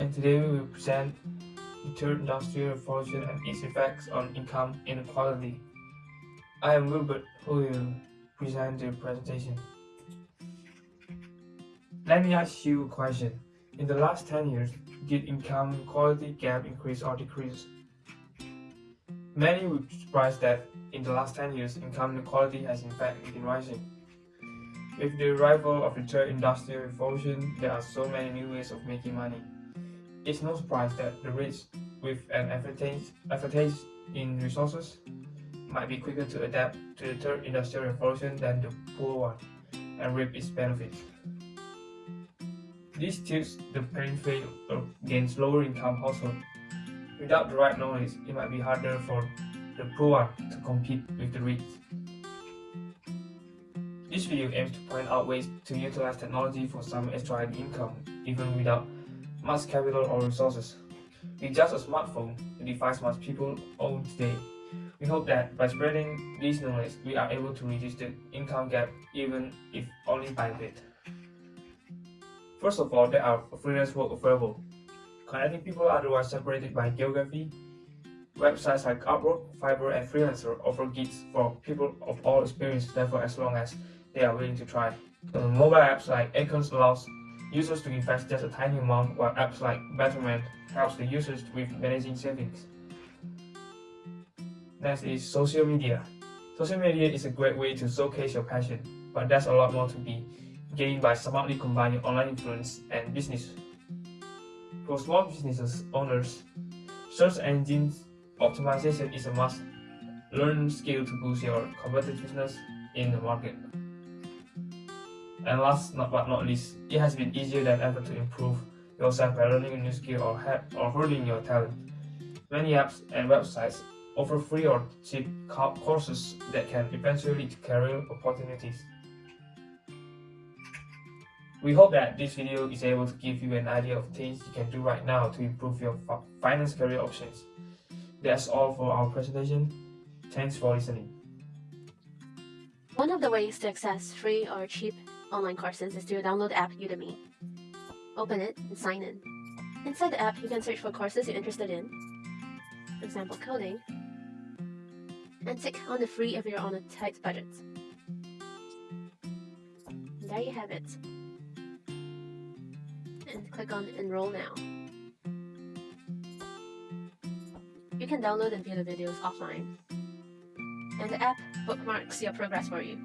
and today we will present the third industrial revolution and its effects on income inequality. I am Wilbert who will present the presentation. Let me ask you a question. In the last 10 years, did income inequality gap increase or decrease? Many would be surprised that in the last 10 years, income inequality has in fact been rising. With the arrival of the third industrial revolution, there are so many new ways of making money. It's no surprise that the rich with an advantage in resources might be quicker to adapt to the third industrial revolution than the poor one and reap its benefits. This tilts the playing field against lower income households. Without the right knowledge, it might be harder for the poor one to compete with the rich. This video aims to point out ways to utilize technology for some extra income, even without much capital or resources. With just a smartphone, the device most people own today, we hope that by spreading this knowledge, we are able to reduce the income gap even if only by a bit. First of all, there are freelance work available, connecting people otherwise separated by geography. Websites like Upwork, Fiverr, and Freelancer offer gigs for people of all experience level as long as they are willing to try. The mobile apps like Acorns allows users to invest just a tiny amount, while apps like Betterment helps the users with managing savings. Next is social media. Social media is a great way to showcase your passion, but there's a lot more to be gained by smartly combining online influence and business. For small businesses owners, search engine optimization is a must learn skill to boost your competitiveness in the market. And last but not least, it has been easier than ever to improve yourself by learning a new skill or, or honing your talent. Many apps and websites offer free or cheap courses that can eventually lead to career opportunities. We hope that this video is able to give you an idea of things you can do right now to improve your finance career options. That's all for our presentation. Thanks for listening. One of the ways to access free or cheap online courses is to download the app Udemy. Open it and sign in. Inside the app, you can search for courses you're interested in, for example coding, and tick on the free if you're on a tight budget. And there you have it. And click on Enroll Now. You can download and view the videos offline. And the app bookmarks your progress for you.